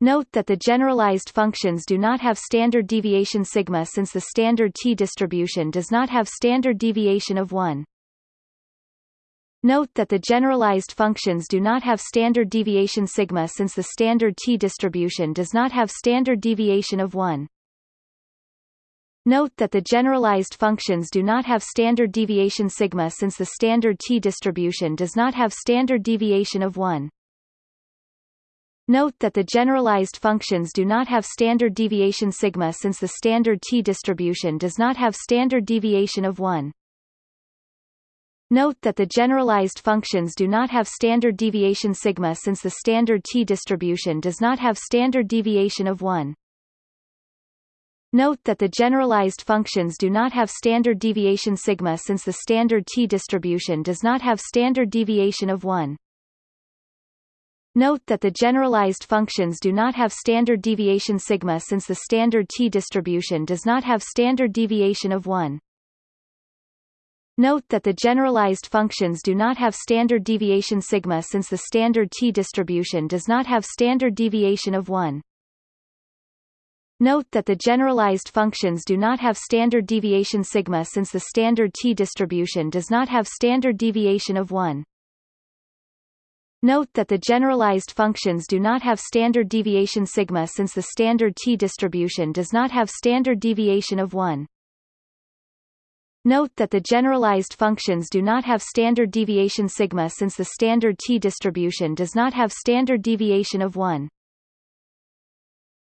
Note that the generalized functions do not have standard deviation sigma since the standard t distribution does not have standard deviation of 1. Note that the generalized functions do not have standard deviation sigma since the standard t distribution does not have standard deviation of 1. Note that the generalized functions do not have standard deviation sigma since the standard t distribution does not have standard deviation of 1. Note that the generalized functions do not have standard deviation sigma since the standard t distribution does not have standard deviation of 1. Note that the generalized functions do not have standard deviation sigma since the standard t distribution does not have standard deviation of 1. Note that the generalized functions do not have standard deviation sigma since the standard t distribution does not have standard deviation of 1. Note that the generalized functions do not have standard deviation sigma since the standard t distribution does not have standard deviation of 1. Note that the generalized functions do not have standard deviation sigma since the standard t distribution does not have standard deviation of 1. Note that the generalized functions do not have standard deviation sigma since the standard t distribution does not have standard deviation of 1. Note that the generalized functions do not have standard deviation sigma since the standard t distribution does not have standard deviation of 1. Note that the generalized functions do not have standard deviation sigma since the standard t distribution does not have standard deviation of 1.